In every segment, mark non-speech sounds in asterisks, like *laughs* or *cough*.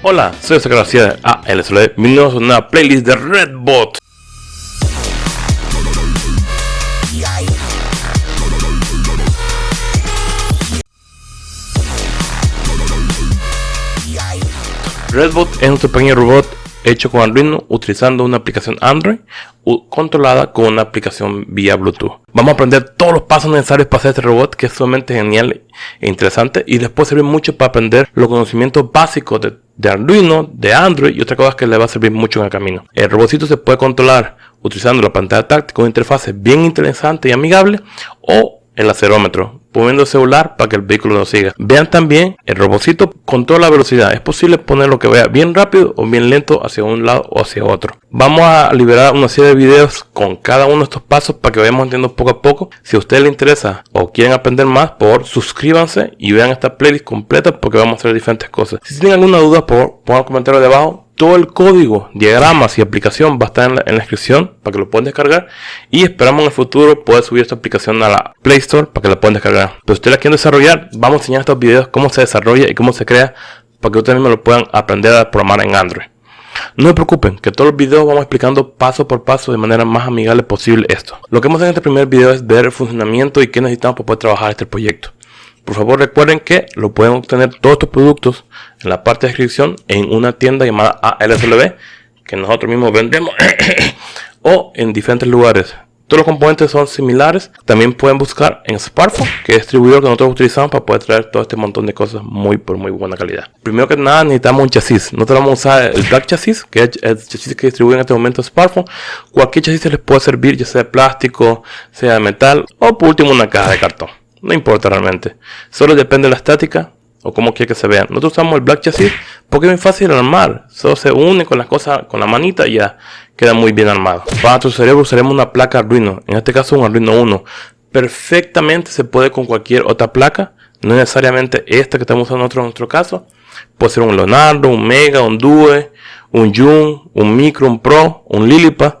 Hola, soy José García de ALSOLED, bienvenidos a una playlist de Redbot. Redbot es nuestro pequeño robot hecho con Arduino utilizando una aplicación Android controlada con una aplicación vía Bluetooth. Vamos a aprender todos los pasos necesarios para hacer este robot que es sumamente genial e interesante y después sirve mucho para aprender los conocimientos básicos de, Arduino, de Android y otras cosas que le va a servir mucho en el camino. El robotcito se puede controlar utilizando la pantalla táctil con interfaz bien interesante y amigable o el acelerómetro, poniendo el celular para que el vehículo nos siga. Vean también, el robocito controla la velocidad. Es posible ponerlo que vaya bien rápido o bien lento hacia un lado o hacia otro. Vamos a liberar una serie de videos con cada uno de estos pasos para que vayamos entendiendo poco a poco. Si a ustedes les interesa o quieren aprender más, por suscríbanse y vean esta playlist completa porque vamos a hacer diferentes cosas. Si tienen alguna duda, por pongan comentario debajo todo el código, diagramas y aplicación va a estar en la, descripción para que lo puedan descargar y esperamos en el futuro poder subir esta aplicación a la Play Store para que la puedan descargar. Pero si ustedes la quieren desarrollar, vamos a enseñar estos videos cómo se desarrolla y cómo se crea para que ustedes mismos lo puedan aprender a programar en Android. No se preocupen, que todos los videos vamos explicando paso por paso de manera más amigable posible esto. Lo que a hacer en este primer video es ver el funcionamiento y qué necesitamos para poder trabajar este proyecto. Por favor recuerden que lo pueden obtener todos estos productos en la parte de descripción en una tienda llamada ALSLB que nosotros mismos vendemos *coughs* o en diferentes lugares. Todos los componentes son similares. También pueden buscar en Sparkful, que es el distribuidor que nosotros utilizamos para poder traer todo este montón de cosas muy por muy buena calidad. Primero que nada necesitamos un chasis. Nosotros vamos a usar el Black Chasis, que es el chasis que distribuye en este momento Sparkful. Cualquier chasis les puede servir, ya sea de plástico, sea de metal o por último una caja de cartón. No importa realmente. Solo depende de la estática o cómo quiere que se vea. Nosotros usamos el Black Chassis porque es muy fácil armar. Solo se une con las cosas, con la manita y ya queda muy bien armado. Para nuestro cerebro usaremos una placa Arduino. En este caso un Arduino 1. Perfectamente se puede con cualquier otra placa. No necesariamente esta que estamos usando en nuestro caso. Puede ser un Leonardo, un Mega, un Due, un Jun, un Micro, un Pro, un Lilipad.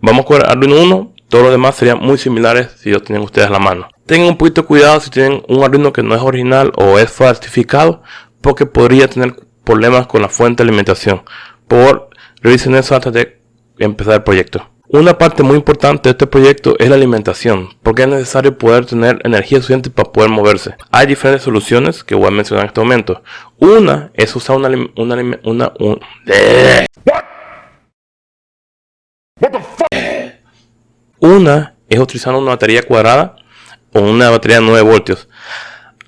Vamos con el Arduino 1. Todos los demás serían muy similares si los tienen ustedes a la mano. Tengan un poquito de cuidado si tienen un Arduino que no es original o es falsificado, porque podría tener problemas con la fuente de alimentación. Por revisen eso antes de empezar el proyecto. Una parte muy importante de este proyecto es la alimentación, porque es necesario poder tener energía suficiente para poder moverse. Hay diferentes soluciones que voy a mencionar en este momento. Una es usar una, una, una un, una es utilizar una batería cuadrada o una batería de 9 voltios.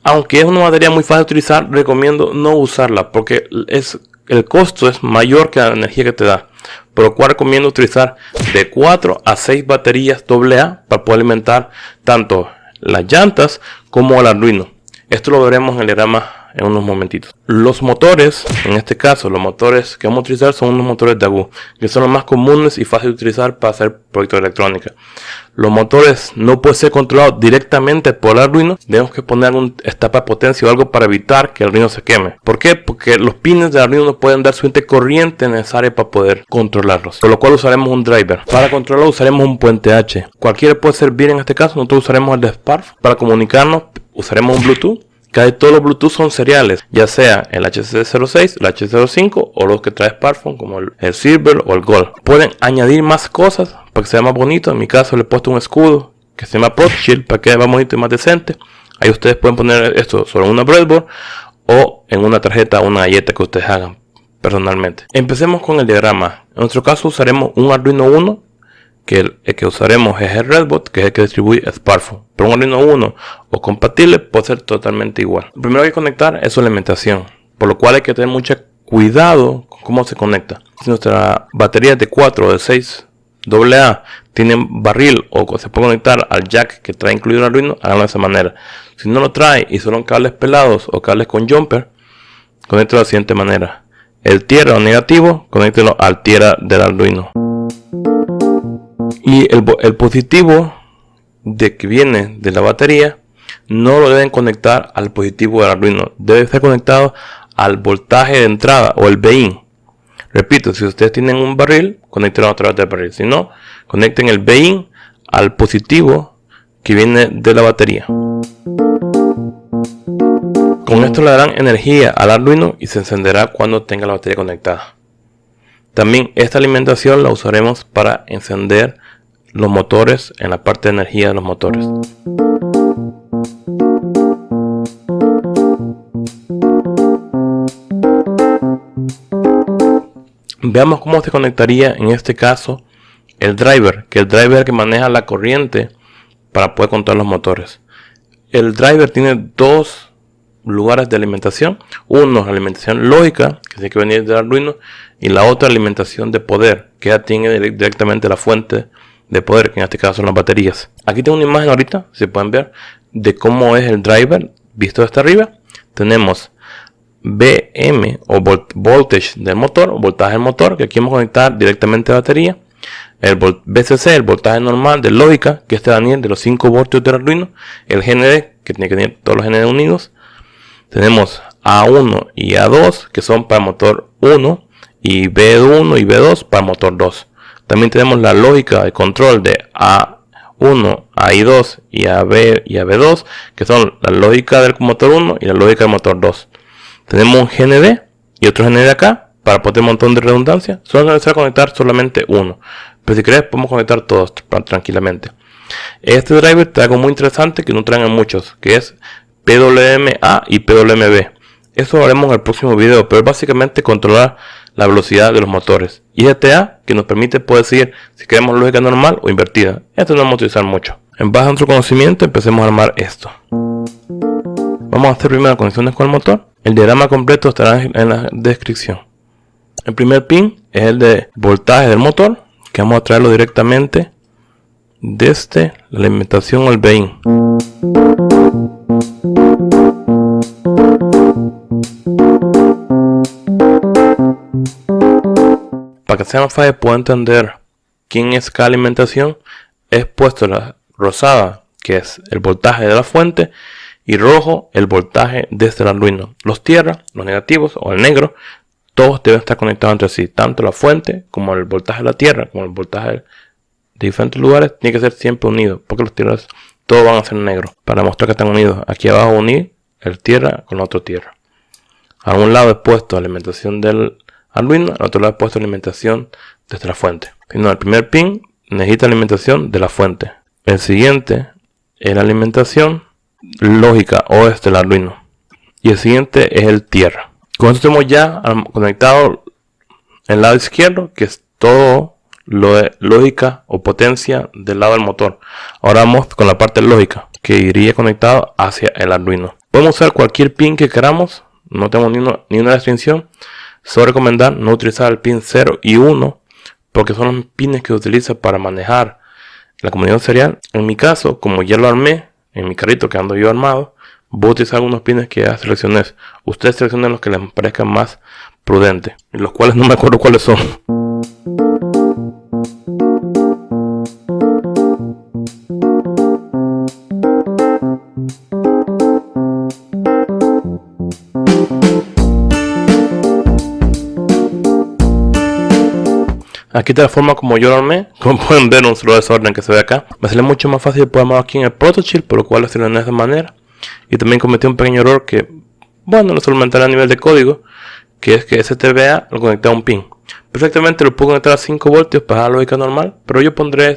Aunque es una batería muy fácil de utilizar, recomiendo no usarla porque es, el costo es mayor que la energía que te da. Por lo cual recomiendo utilizar de 4 a 6 baterías AA para poder alimentar tanto las llantas como el Arduino. Esto lo veremos en el diagrama en unos momentitos. Los motores, en este caso, los motores que vamos a utilizar son unos motores de AGU, que son los más comunes y fáciles de utilizar para hacer proyectos de electrónica. Los motores no pueden ser controlados directamente por el Arduino, tenemos que poner un estapa de potencia o algo para evitar que el Arduino se queme. ¿Por qué? Porque los pines de Arduino no pueden dar suficiente corriente necesaria para poder controlarlos, por lo cual usaremos un driver. Para controlarlo usaremos un puente H. Cualquiera puede servir en este caso, nosotros usaremos el de Spark para comunicarnos, usaremos un Bluetooth Casi todos los Bluetooth son seriales, ya sea el HC06, el HC05 o los que trae Smartphone como el, Silver o el Gold. Pueden añadir más cosas para que sea más bonito. En mi caso le he puesto un escudo que se llama Shield para que sea más bonito y más decente. Ahí ustedes pueden poner esto sobre una breadboard o en una tarjeta o una galleta que ustedes hagan personalmente. Empecemos con el diagrama. En nuestro caso usaremos un Arduino 1 que el, que usaremos es el Redbot, que es el que distribuye Sparkful. Pero un Arduino 1 o compatible puede ser totalmente igual. Lo primero que hay que conectar es su alimentación, por lo cual hay que tener mucho cuidado con cómo se conecta. Si nuestra batería es de 4 o de 6 AA tiene barril o se puede conectar al jack que trae incluido el Arduino, háganlo de esa manera. Si no lo trae y son cables pelados o cables con jumper, conéctelo de la siguiente manera. El tierra o negativo, conéctelo al tierra del Arduino. Y el, positivo de que viene de la batería no lo deben conectar al positivo del Arduino. Debe estar conectado al voltaje de entrada o el BIN. Repito, si ustedes tienen un barril, conecten a través del barril. Si no, conecten el BIN al positivo que viene de la batería. Con esto le darán energía al Arduino y se encenderá cuando tenga la batería conectada. También esta alimentación la usaremos para encender los motores en la parte de energía de los motores. Veamos cómo se conectaría en este caso el driver, que el driver que maneja la corriente para poder controlar los motores. El driver tiene dos lugares de alimentación. Uno es alimentación lógica, que tiene que venir del Arduino, y la otra alimentación de poder, que ya tiene directamente la fuente de poder, que en este caso son las baterías. Aquí tengo una imagen ahorita, si pueden ver, de cómo es el driver visto desde arriba. Tenemos BM o voltage del motor, voltaje del motor, que aquí vamos a conectar directamente a batería. El BCC, el voltaje normal de lógica, que este Daniel de los 5 voltios del Arduino. El GND, que tiene que tener todos los GND unidos. Tenemos A1 y A2 que son para motor 1 y B1 y B2 para motor 2. También tenemos la lógica de control de A1, AI2 y AB y AB2 que son la lógica del motor 1 y la lógica del motor 2. Tenemos un GND y otro GND acá para poder un montón de redundancia. Solo necesita conectar solamente uno. Pero si querés podemos conectar todos tranquilamente. Este driver trae algo muy interesante que no traen muchos, que es PWMA y PWMB. Eso lo haremos en el próximo video, pero es básicamente controlar la velocidad de los motores. Y este A que nos permite poder decir si queremos lógica normal o invertida. Esto no vamos a utilizar mucho. En base a nuestro conocimiento empecemos a armar esto. Vamos a hacer primero conexiones con el motor. El diagrama completo estará en la descripción. El primer pin es el de voltaje del motor, que vamos a traerlo directamente desde la alimentación al BIN. Para más fácil pueda entender quién es cada alimentación, es puesto la rosada, que es el voltaje de la fuente, y rojo el voltaje desde el Arduino. Los tierra, los negativos o el negro, todos deben estar conectados entre sí, tanto la fuente como el voltaje de la tierra, como el voltaje de diferentes lugares, tiene que ser siempre unido, porque los tierras todos van a ser negros, para mostrar que están unidos. Aquí abajo unir el tierra con la otra tierra. A un lado he puesto alimentación del Arduino, al otro lado he puesto alimentación desde la fuente. el primer pin necesita alimentación de la fuente. El siguiente es la alimentación lógica o es del Arduino. Y el siguiente es el tierra. Con esto tenemos ya conectado el lado izquierdo, que es todo lo de lógica o potencia del lado del motor. Ahora vamos con la parte lógica, que iría conectado hacia el Arduino. Podemos usar cualquier pin que queramos, no tenemos ni, una restricción. Solo recomendar no utilizar el pin 0 y 1, porque son los pines que se utiliza para manejar la comunicación serial. En mi caso, como ya lo armé, en mi carrito que ando yo armado, voy a utilizar algunos pines que ya seleccioné. Ustedes seleccionen los que les parezcan más prudentes, los cuales no me acuerdo cuáles son. Aquí de la forma como yo lo armé, *laughs* como pueden ver un solo desorden que se ve acá. Me sale mucho más fácil poder armar aquí en el prototype, por lo cual lo estoy de esta manera. Y también cometí un pequeño error que, bueno, lo solamente a nivel de código, que es que ese TVA lo conecté a un pin. Perfectamente lo puedo conectar a 5 voltios para la lógica normal, pero yo pondré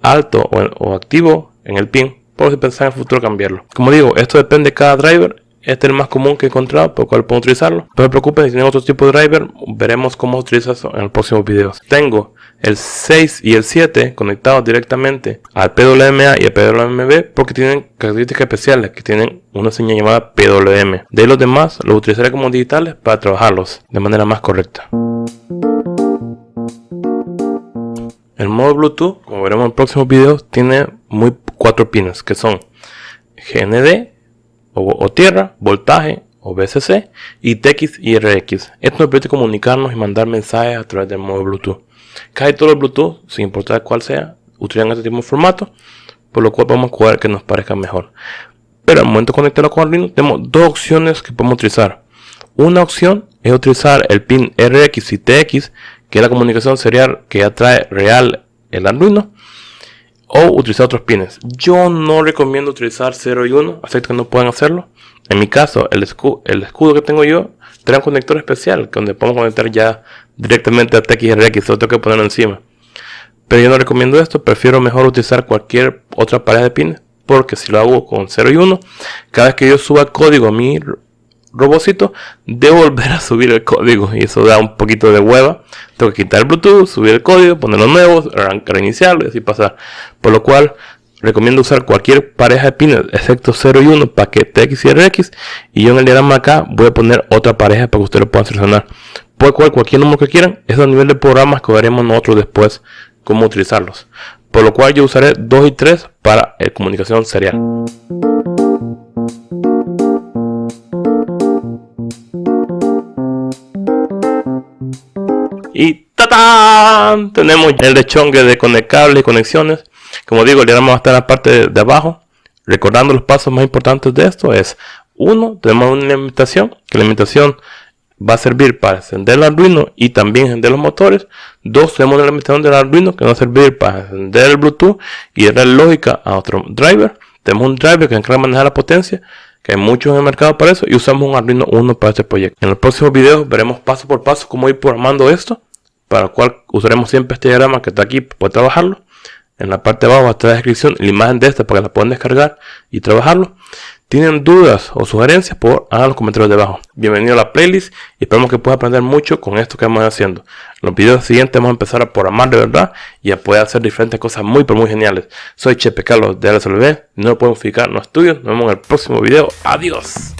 alto o, activo en el pin, por si pensar en el futuro cambiarlo. Como digo, esto depende de cada driver este es el más común que he encontrado, por lo cual puedo utilizarlo. No se preocupen, si tienen otro tipo de driver, veremos cómo utilizarlo en el próximo video. Tengo el 6 y el 7 conectados directamente al PWMA y al PWMB porque tienen características especiales que tienen una señal llamada PWM. De los demás los utilizaré como digitales para trabajarlos de manera más correcta. El modo Bluetooth, como veremos en el próximo video, tiene muy cuatro pines que son GND, o, tierra, voltaje o VCC y TX y RX. Esto nos permite comunicarnos y mandar mensajes a través del modo Bluetooth. Casi todo el Bluetooth, sin importar cuál sea, utilizan este tipo de formato, por lo cual vamos a jugar que nos parezca mejor. Pero al momento de conectarlo con Arduino, tenemos dos opciones que podemos utilizar. Una opción es utilizar el pin RX y TX, que es la comunicación serial que ya trae real el Arduino o utilizar otros pines. Yo no recomiendo utilizar 0 y 1, acepto que no pueden hacerlo. En mi caso, el escudo, el escudo que tengo yo trae un conector especial donde podemos conectar ya directamente a TXRX, solo tengo que ponerlo encima. Pero yo no recomiendo esto, prefiero mejor utilizar cualquier otra pareja de pines, porque si lo hago con 0 y 1, cada vez que yo suba código a mi robocito, debo volver a subir el código y eso da un poquito de hueva. Tengo que quitar el Bluetooth, subir el código, ponerlo nuevo, reiniciarlo y así pasar. Por lo cual, recomiendo usar cualquier pareja de pines, excepto 0 y 1, paquete X y RX. Y yo en el diagrama acá voy a poner otra pareja para que ustedes lo puedan seleccionar. Puede coger cualquier número que quieran, es a nivel de programas que veremos nosotros después cómo utilizarlos. Por lo cual yo usaré 2 y 3 para eh, comunicación serial. Tenemos el lechongue de conectables y conexiones. Como digo, el diagrama va a estar en la parte de, abajo. Recordando los pasos más importantes de esto es, uno, tenemos una limitación, que la limitación va a servir para encender el Arduino y también encender los motores. Dos, tenemos una limitación del Arduino que va a servir para encender el Bluetooth y darle lógica a otro driver. Tenemos un driver que encarga manejar la potencia, que hay muchos en el mercado para eso, y usamos un Arduino 1 para este proyecto. En los próximos videos veremos paso por paso cómo ir programando esto, para lo cual usaremos siempre este diagrama que está aquí para trabajarlo. En la parte de abajo estar la descripción, la imagen de esta para que la puedan descargar y trabajarlo tienen dudas o sugerencias, por hagan los comentarios debajo. Bienvenido a la playlist y esperamos que puedas aprender mucho con esto que vamos haciendo. En los videos siguientes vamos a empezar a programar de verdad y a poder hacer diferentes cosas muy pero muy geniales. Soy Chepe Carlos de LSLB, no lo podemos fijar los estudios. Nos vemos en el próximo video. Adiós.